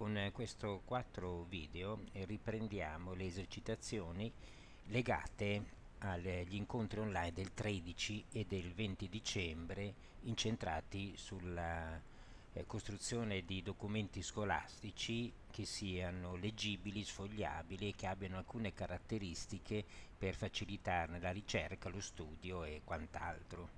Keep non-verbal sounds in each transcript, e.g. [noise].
con eh, questo 4 video eh, riprendiamo le esercitazioni legate agli incontri online del 13 e del 20 dicembre incentrati sulla eh, costruzione di documenti scolastici che siano leggibili, sfogliabili e che abbiano alcune caratteristiche per facilitarne la ricerca, lo studio e quant'altro.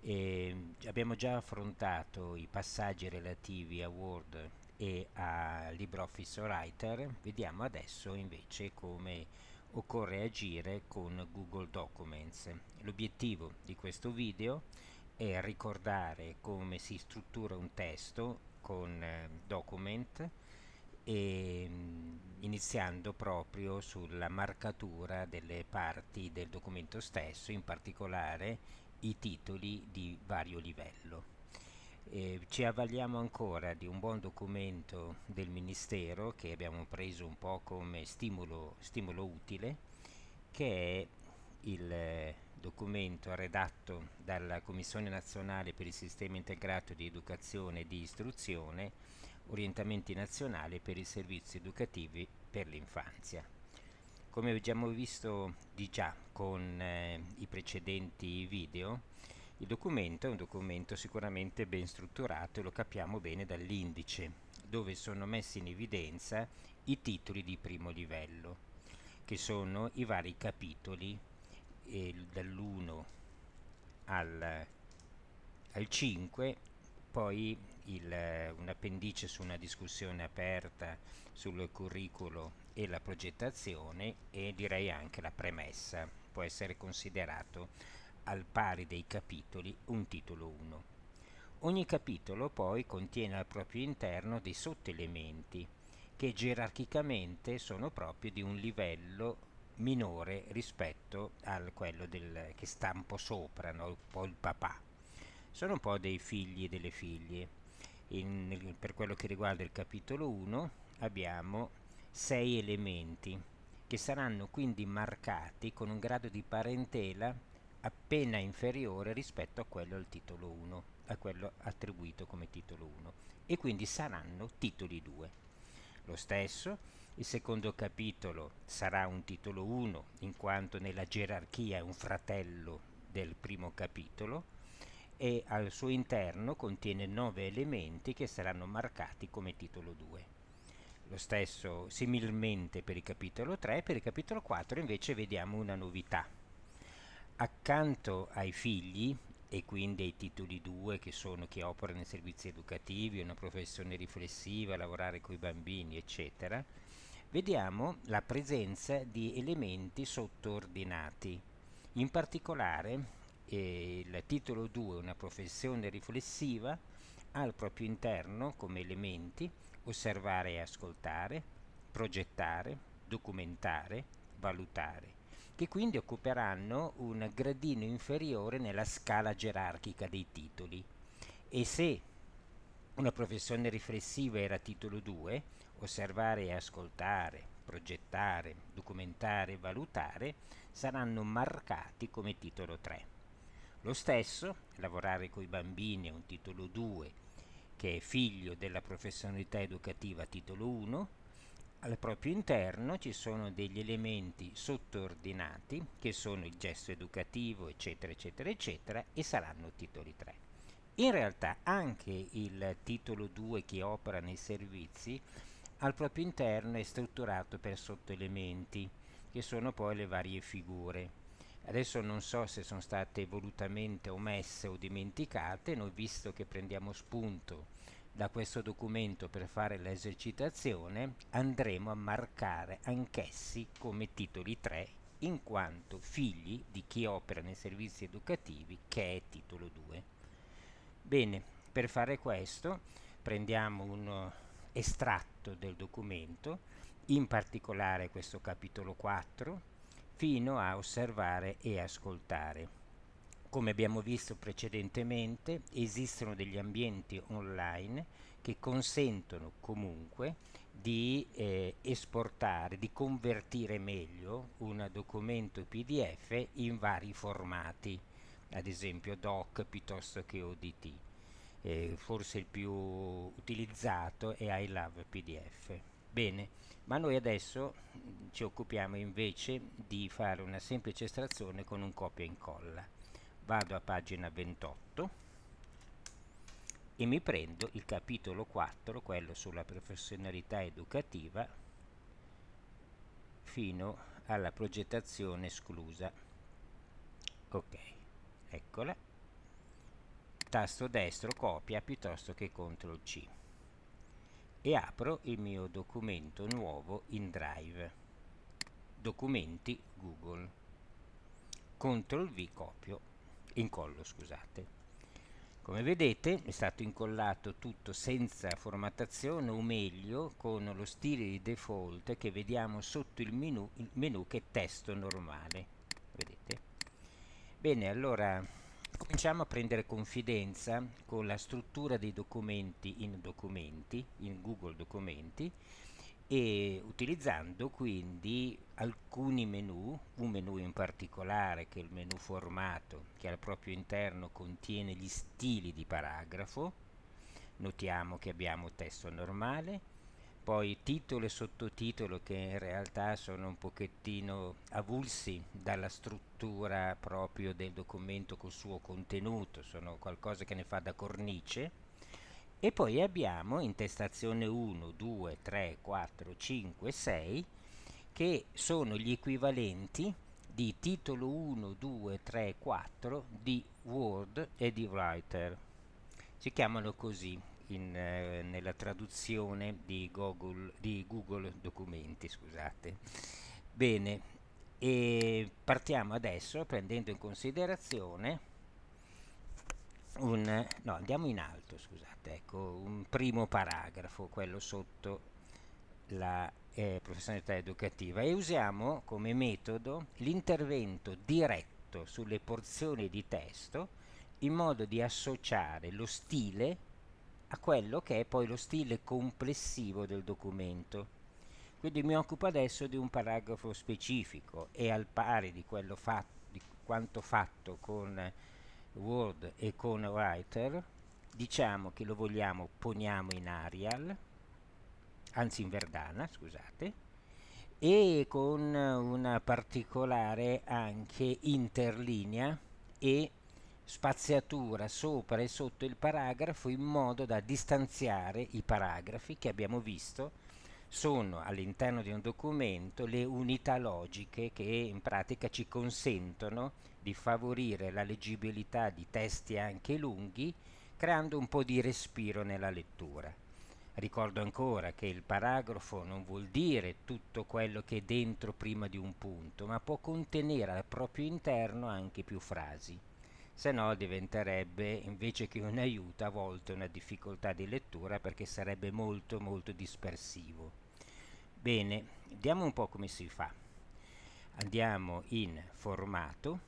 E abbiamo già affrontato i passaggi relativi a Word e a LibreOffice Writer, vediamo adesso invece come occorre agire con Google Documents. L'obiettivo di questo video è ricordare come si struttura un testo con eh, Document e, mm, iniziando proprio sulla marcatura delle parti del documento stesso, in particolare i titoli di vario livello. Eh, ci avvaliamo ancora di un buon documento del Ministero che abbiamo preso un po' come stimolo, stimolo utile, che è il eh, documento redatto dalla Commissione Nazionale per il Sistema Integrato di Educazione e di Istruzione, Orientamenti Nazionali per i Servizi Educativi per l'Infanzia. Come abbiamo visto di già con eh, i precedenti video, il documento è un documento sicuramente ben strutturato e lo capiamo bene dall'indice, dove sono messi in evidenza i titoli di primo livello, che sono i vari capitoli eh, dall'1 al, al 5 poi un appendice su una discussione aperta sul curricolo e la progettazione e direi anche la premessa. Può essere considerato al pari dei capitoli un titolo 1. Ogni capitolo poi contiene al proprio interno dei sottoelementi che gerarchicamente sono proprio di un livello minore rispetto a quello del, che sta un po' sopra, no? un po' il papà. Sono un po' dei figli e delle figlie. In, per quello che riguarda il capitolo 1 abbiamo sei elementi che saranno quindi marcati con un grado di parentela appena inferiore rispetto a quello al titolo 1, a quello attribuito come titolo 1 e quindi saranno titoli 2. Lo stesso, il secondo capitolo sarà un titolo 1 in quanto nella gerarchia è un fratello del primo capitolo e al suo interno contiene nove elementi che saranno marcati come titolo 2 lo stesso similmente per il capitolo 3, per il capitolo 4 invece vediamo una novità. Accanto ai figli e quindi ai titoli 2 che sono chi opera nei servizi educativi, una professione riflessiva, lavorare con i bambini, eccetera, vediamo la presenza di elementi sottoordinati. In particolare eh, il titolo 2, una professione riflessiva, ha al proprio interno come elementi osservare e ascoltare, progettare, documentare, valutare, che quindi occuperanno un gradino inferiore nella scala gerarchica dei titoli. E se una professione riflessiva era titolo 2, osservare e ascoltare, progettare, documentare, valutare, saranno marcati come titolo 3. Lo stesso, lavorare con i bambini è un titolo 2 che è figlio della professionalità educativa titolo 1, al proprio interno ci sono degli elementi sottoordinati che sono il gesto educativo eccetera eccetera eccetera e saranno titoli 3. In realtà anche il titolo 2 che opera nei servizi al proprio interno è strutturato per sottoelementi che sono poi le varie figure Adesso non so se sono state volutamente omesse o dimenticate, noi visto che prendiamo spunto da questo documento per fare l'esercitazione, andremo a marcare anch'essi come titoli 3 in quanto figli di chi opera nei servizi educativi che è titolo 2. Bene, per fare questo prendiamo un estratto del documento, in particolare questo capitolo 4, fino a osservare e ascoltare. Come abbiamo visto precedentemente, esistono degli ambienti online che consentono comunque di eh, esportare, di convertire meglio un documento PDF in vari formati, ad esempio DOC piuttosto che ODT. eh, forse il più utilizzato è I Love PDF. Bene, ma noi adesso ci occupiamo invece di fare una semplice estrazione con un copia e incolla. Vado a pagina 28 e mi prendo il capitolo 4, quello sulla professionalità educativa, fino alla progettazione esclusa. Ok, eccola. Tasto destro copia piuttosto che CTRL C e apro il mio documento nuovo in Drive. Documenti Google. CTRL V copio, incollo scusate. Come vedete è stato incollato tutto senza formattazione o meglio con lo stile di default che vediamo sotto il menu, il menu che è testo normale. Vedete? Bene, allora cominciamo a prendere confidenza con la struttura dei documenti in documenti, in Google Documenti e utilizzando quindi alcuni menu, un menu in particolare che è il menu formato che al proprio interno contiene gli stili di paragrafo, notiamo che abbiamo testo normale, poi titolo e sottotitolo che in realtà sono un pochettino avulsi dalla struttura proprio del documento col suo contenuto, sono qualcosa che ne fa da cornice, e poi abbiamo intestazione 1, 2, 3, 4, 5, 6 che sono gli equivalenti di titolo 1, 2, 3, 4 di Word e di Writer. Si chiamano così in, eh, nella traduzione di Google, di Google Documenti. Scusate. Bene, e partiamo adesso prendendo in considerazione un, no, andiamo in alto, scusate, ecco, un primo paragrafo, quello sotto la eh, professionalità educativa e usiamo come metodo l'intervento diretto sulle porzioni di testo in modo di associare lo stile a quello che è poi lo stile complessivo del documento. Quindi mi occupo adesso di un paragrafo specifico e al pari di, fatto, di quanto fatto con Word e con Writer diciamo che lo vogliamo poniamo in Arial anzi in Verdana scusate e con una particolare anche interlinea e spaziatura sopra e sotto il paragrafo in modo da distanziare i paragrafi che abbiamo visto sono all'interno di un documento le unità logiche che in pratica ci consentono di favorire la leggibilità di testi anche lunghi creando un po' di respiro nella lettura. Ricordo ancora che il paragrafo non vuol dire tutto quello che è dentro prima di un punto, ma può contenere al proprio interno anche più frasi. Se no diventerebbe invece che un aiuto a volte una difficoltà di lettura perché sarebbe molto molto dispersivo. Bene, vediamo un po' come si fa. Andiamo in formato,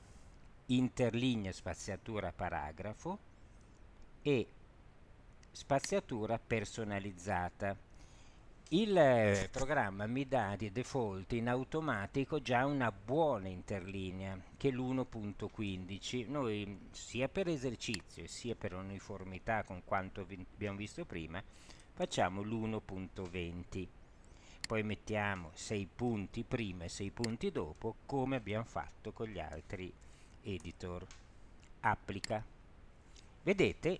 interlinea spaziatura paragrafo e spaziatura personalizzata. Il eh, programma mi dà di default in automatico già una buona interlinea che è l'1.15. Noi sia per esercizio sia per uniformità con quanto vi abbiamo visto prima facciamo l'1.20 poi mettiamo 6 punti prima e 6 punti dopo come abbiamo fatto con gli altri editor. Applica. Vedete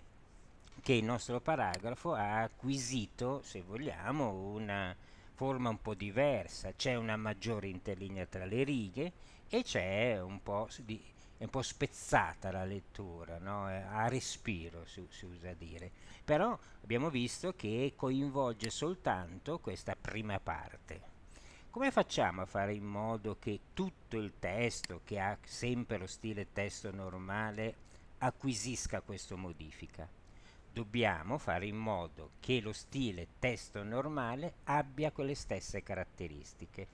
che il nostro paragrafo ha acquisito se vogliamo una forma un po' diversa. C'è una maggiore interlinea tra le righe e c'è un po' di è un po' spezzata la lettura, no? a respiro si, si, usa dire, però abbiamo visto che coinvolge soltanto questa prima parte. Come facciamo a fare in modo che tutto il testo, che ha sempre lo stile testo normale, acquisisca questa modifica? Dobbiamo fare in modo che lo stile testo normale abbia quelle stesse caratteristiche.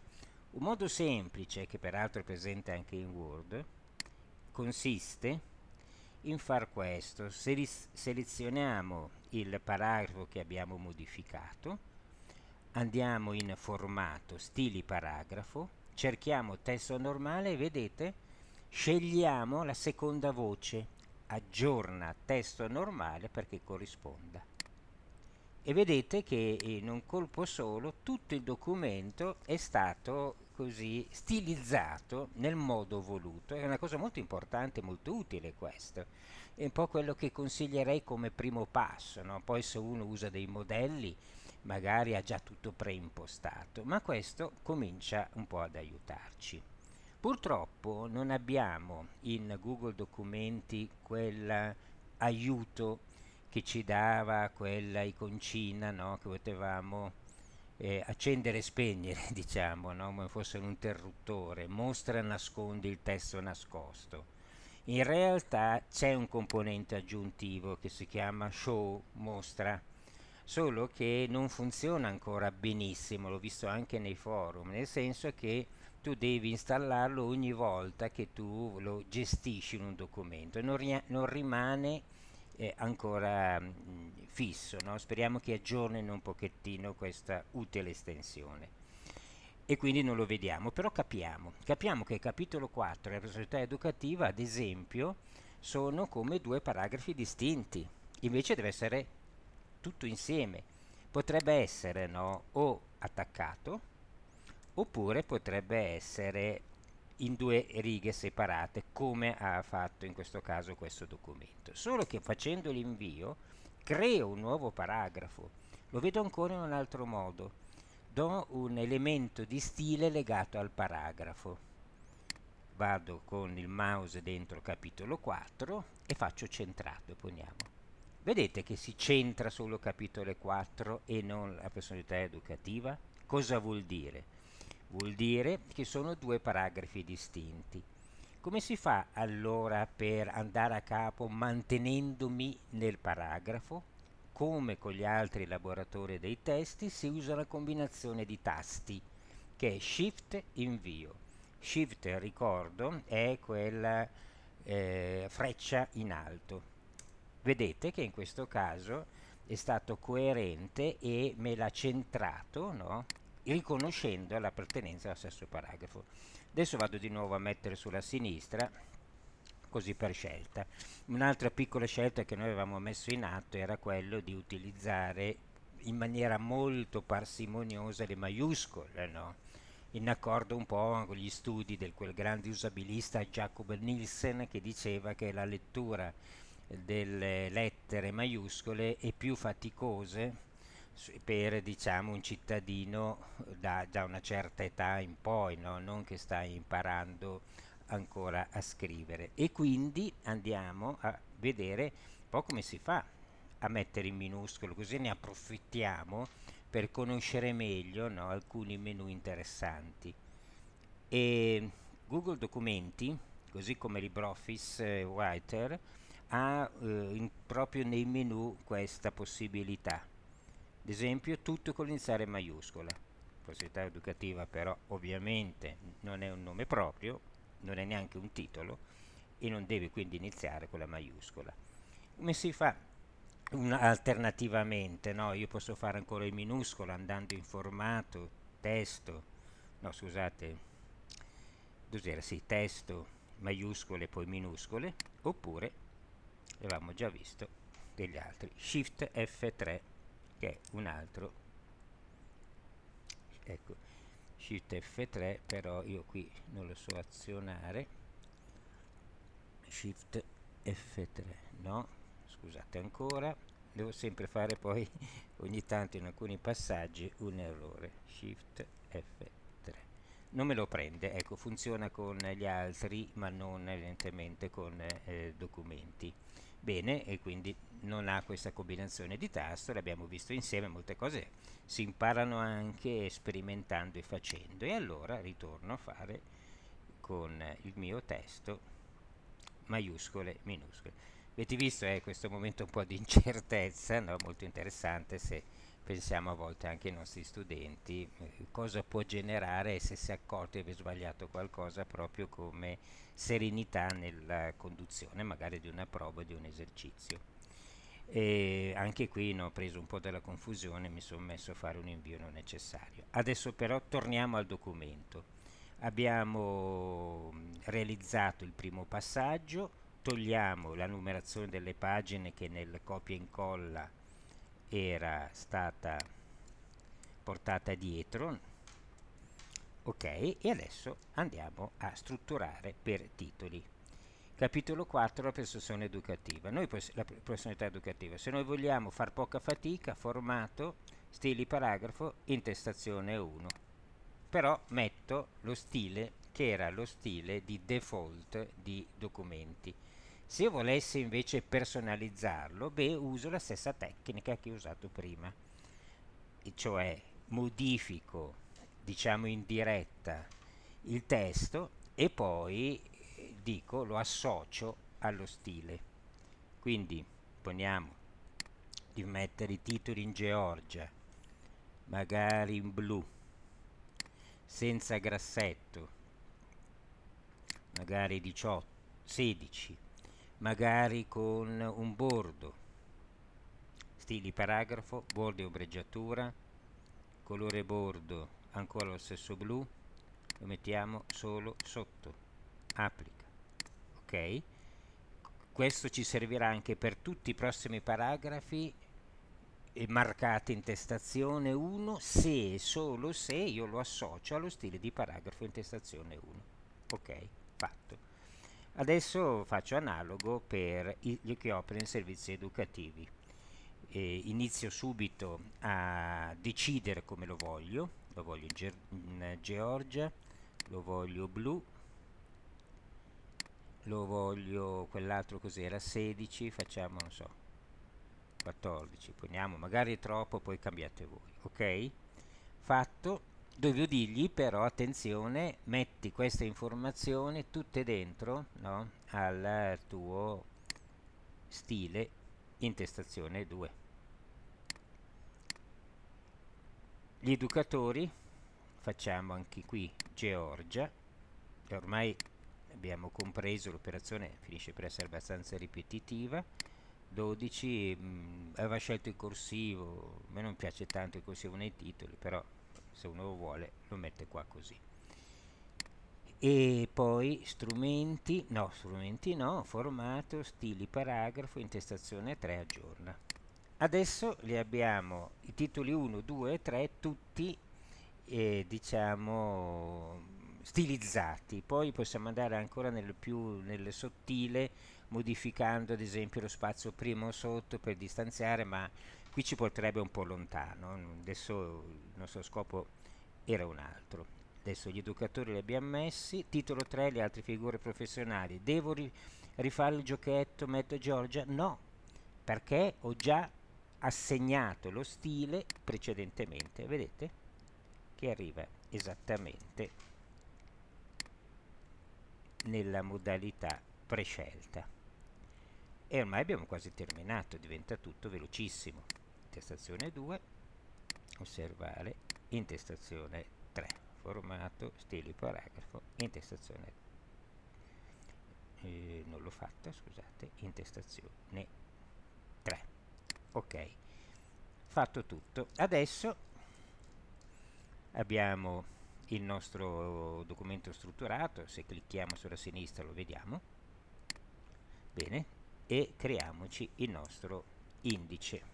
Un modo semplice, che peraltro è presente anche in Word, consiste in far questo. Selezioniamo il paragrafo che abbiamo modificato andiamo in formato stili paragrafo cerchiamo testo normale e vedete scegliamo la seconda voce aggiorna testo normale perché corrisponda e vedete che in un colpo solo tutto il documento è stato così stilizzato nel modo voluto. È una cosa molto importante molto utile questo. È un po' quello che consiglierei come primo passo no? poi se uno usa dei modelli magari ha già tutto preimpostato ma questo comincia un po' ad aiutarci. Purtroppo non abbiamo in Google Documenti quell'aiuto che ci dava quella iconcina no? che potevamo eh, accendere e spegnere, [laughs] diciamo, no? come fosse un interruttore, mostra nascondi il testo nascosto. In realtà c'è un componente aggiuntivo che si chiama show, mostra, solo che non funziona ancora benissimo, l'ho visto anche nei forum, nel senso che tu devi installarlo ogni volta che tu lo gestisci in un documento e non, non rimane eh, ancora mh, mm, fisso. No? Speriamo che aggiornino un pochettino questa utile estensione. E quindi non lo vediamo, però capiamo. Capiamo che il capitolo 4 della personalità educativa, ad esempio, sono come due paragrafi distinti. Invece deve essere tutto insieme. Potrebbe essere no, o attaccato, oppure potrebbe essere in due righe separate come ha fatto in questo caso questo documento. Solo che facendo l'invio creo un nuovo paragrafo. Lo vedo ancora in un altro modo. Do un elemento di stile legato al paragrafo. Vado con il mouse dentro capitolo 4 e faccio centrato poniamo. Vedete che si centra solo capitolo 4 e non la personalità educativa? Cosa vuol dire vuol dire che sono due paragrafi distinti. Come si fa allora per andare a capo mantenendomi nel paragrafo? Come con gli altri elaboratori dei testi si usa la combinazione di tasti che è Shift invio. Shift, ricordo, è quella eh, freccia in alto. Vedete che in questo caso è stato coerente e me l'ha centrato, no? Riconoscendo l'appartenenza al stesso paragrafo. Adesso vado di nuovo a mettere sulla sinistra, così per scelta. Un'altra piccola scelta che noi avevamo messo in atto era quello di utilizzare in maniera molto parsimoniosa le maiuscole, no? in accordo un po' con gli studi del quel grande usabilista Jacob Nielsen che diceva che la lettura delle lettere maiuscole è più faticosa per diciamo un cittadino da, da una certa età in poi, no? non che sta imparando ancora a scrivere e quindi andiamo a vedere un po' come si fa a mettere in minuscolo così ne approfittiamo per conoscere meglio no? alcuni menu interessanti e Google Documenti così come LibreOffice eh, Writer ha eh, in, proprio nei menu questa possibilità ad esempio tutto con l'iniziale maiuscola. Possibilità educativa però ovviamente non è un nome proprio non è neanche un titolo e non deve quindi iniziare con la maiuscola. Come si fa alternativamente no? io posso fare ancora in minuscolo andando in formato testo no scusate cos'era sì testo maiuscole poi minuscole oppure avevamo già visto degli altri. Shift F3 che è un altro ecco shift F3 però io qui non lo so azionare. Shift F3 no scusate ancora. Devo sempre fare poi [laughs] ogni tanto in alcuni passaggi un errore. Shift F3 non me lo prende ecco funziona con gli altri ma non evidentemente con eh, documenti. Bene e quindi non ha questa combinazione di tasto, l'abbiamo visto insieme, molte cose si imparano anche sperimentando e facendo e allora ritorno a fare con il mio testo maiuscole, minuscole. Avete visto eh, questo momento un po' di incertezza, no? molto interessante se pensiamo a volte anche ai nostri studenti eh, cosa può generare se si è accorto di aver sbagliato qualcosa proprio come serenità nella conduzione magari di una prova di un esercizio e anche qui no, ho preso un po' della confusione mi sono messo a fare un invio non necessario. Adesso però torniamo al documento. Abbiamo realizzato il primo passaggio togliamo la numerazione delle pagine che nel copia e incolla era stata portata dietro ok? E adesso andiamo a strutturare per titoli capitolo 4 la prestazione educativa. Noi la personalità educativa. Se noi vogliamo far poca fatica formato stili paragrafo intestazione 1 però metto lo stile che era lo stile di default di documenti. Se io volessi invece personalizzarlo beh uso la stessa tecnica che ho usato prima. E cioè modifico diciamo in diretta il testo e poi dico lo associo allo stile. Quindi poniamo di mettere i titoli in Georgia magari in blu senza grassetto magari 18 16 magari con un bordo. Stili paragrafo bordo e ombreggiatura colore bordo ancora lo stesso blu lo mettiamo solo sotto. Applica ok. Questo ci servirà anche per tutti i prossimi paragrafi marcati in testazione 1 se e solo se io lo associo allo stile di paragrafo in testazione 1 ok fatto. Adesso faccio analogo per gli che operano in servizi educativi. E inizio subito a decidere come lo voglio. Lo voglio in, Ge in Georgia lo voglio blu lo voglio quell'altro cos'era 16 facciamo non so 14 poniamo magari è troppo poi cambiate voi ok? Fatto. Devo dirgli però attenzione metti queste informazioni tutte dentro no, al tuo stile intestazione 2 gli educatori facciamo anche qui Georgia ormai abbiamo compreso l'operazione finisce per essere abbastanza ripetitiva. 12 mh, aveva scelto il corsivo a me non piace tanto il corsivo nei titoli però se uno lo vuole lo mette qua così. E poi strumenti no strumenti no formato stili paragrafo intestazione 3 aggiorna. Adesso li abbiamo i titoli 1 2 3 tutti eh, diciamo stilizzati. Poi possiamo andare ancora nel più nel sottile modificando ad esempio lo spazio prima o sotto per distanziare ma qui ci porterebbe un po' lontano. Adesso il nostro scopo era un altro. Adesso gli educatori li abbiamo messi titolo 3 le altre figure professionali. Devo ri rifare il giochetto metto Giorgia? No perché ho già assegnato lo stile precedentemente. Vedete? Che arriva esattamente nella modalità prescelta. E ormai abbiamo quasi terminato diventa tutto velocissimo. Intestazione 2 osservare intestazione 3 formato stili paragrafo intestazione eh, non l'ho fatta scusate intestazione 3 ok fatto tutto. Adesso abbiamo il nostro documento strutturato se clicchiamo sulla sinistra lo vediamo bene e creiamoci il nostro indice.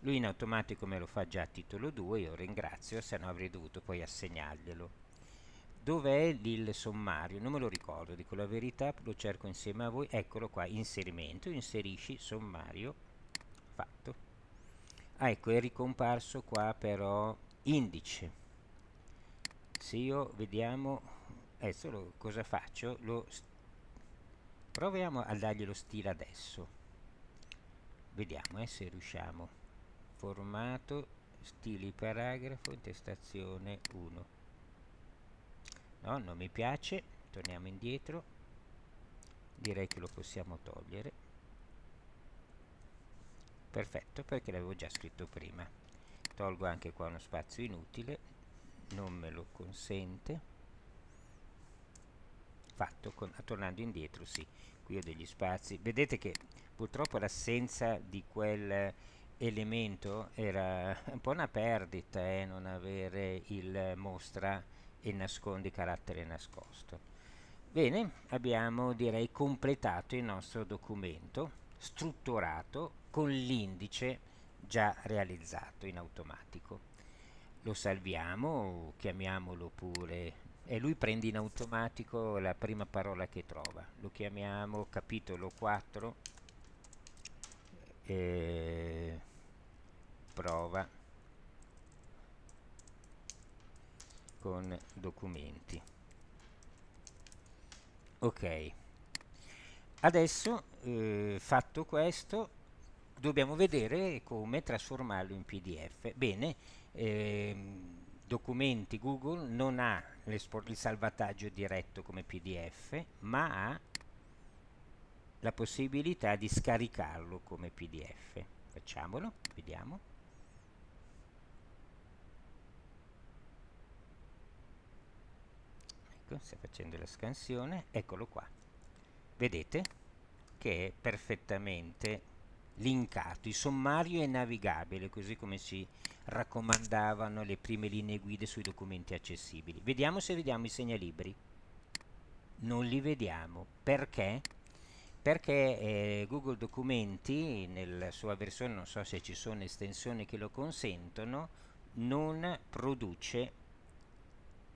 Lui in automatico me lo fa già a titolo 2 io ringrazio se no avrei dovuto poi assegnarglielo. Dov'è il sommario? Non me lo ricordo dico la verità lo cerco insieme a voi. Eccolo qua inserimento inserisci sommario fatto ah, ecco è ricomparso qua però indice. Se io vediamo adesso lo, cosa faccio? Lo proviamo a dargli lo stile adesso. Vediamo eh, se riusciamo. Formato stili paragrafo intestazione 1 no non mi piace torniamo indietro. Direi che lo possiamo togliere perfetto perché l'avevo già scritto prima. Tolgo anche qua uno spazio inutile non me lo consente. Fatto con, tornando indietro sì qui ho degli spazi. Vedete che purtroppo l'assenza di quel elemento era [laughs] un po' una perdita eh, non avere il mostra e nascondi carattere nascosto. Bene, abbiamo direi completato il nostro documento strutturato con l'indice già realizzato in automatico. Lo salviamo, chiamiamolo pure e lui prende in automatico la prima parola che trova. Lo chiamiamo capitolo 4 eh, prova con documenti ok adesso eh, fatto questo dobbiamo vedere come trasformarlo in pdf bene ehm, documenti google non ha il salvataggio diretto come pdf ma ha la possibilità di scaricarlo come pdf facciamolo vediamo. Ecco sta facendo la scansione eccolo qua. Vedete? Che è perfettamente linkato il sommario è navigabile così come si raccomandavano le prime linee guida sui documenti accessibili. Vediamo se vediamo i segnalibri. Non li vediamo. Perché? Perché eh, Google Documenti nella sua versione non so se ci sono estensioni che lo consentono non produce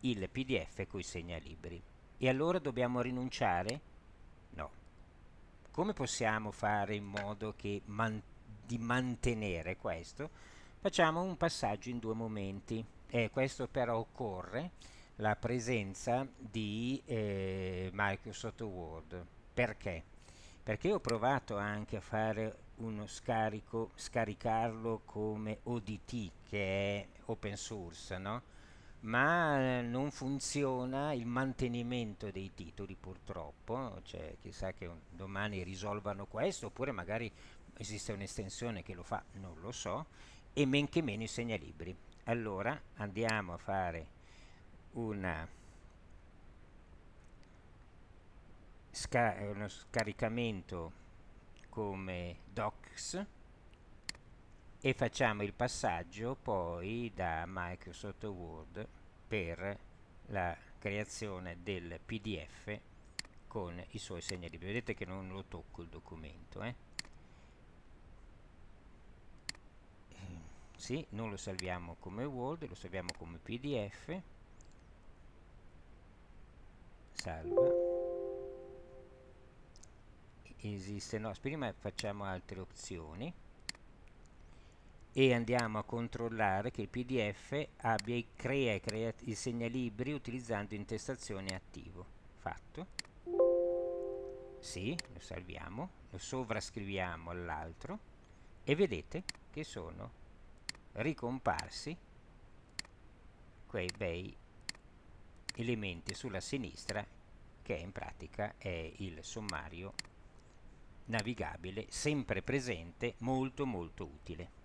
il pdf con i segnalibri. E allora dobbiamo rinunciare? Come possiamo fare in modo man di mantenere questo? facciamo un passaggio in due momenti e questo però occorre la presenza di eh, Microsoft Word perché? perché ho provato anche a fare uno scarico scaricarlo come ODT che è open source no? Ma eh, non funziona il mantenimento dei titoli purtroppo, cioè chissà che domani risolvano questo oppure magari esiste un'estensione che lo fa, non lo so, e men che meno i segnalibri. Allora andiamo a fare una sca uno scaricamento come docs e facciamo il passaggio poi da Microsoft Word per la creazione del PDF con i suoi segnalibri. Vedete che non lo tocco il documento. Eh? Sì, non lo salviamo come Word, lo salviamo come PDF. Salva. Esiste, no, prima facciamo altre opzioni e andiamo a controllare che il pdf abbia i crea, crea i segnalibri utilizzando intestazione attivo. Fatto. Sì, lo salviamo lo sovrascriviamo all'altro e vedete che sono ricomparsi quei bei elementi sulla sinistra che in pratica è il sommario navigabile sempre presente molto molto utile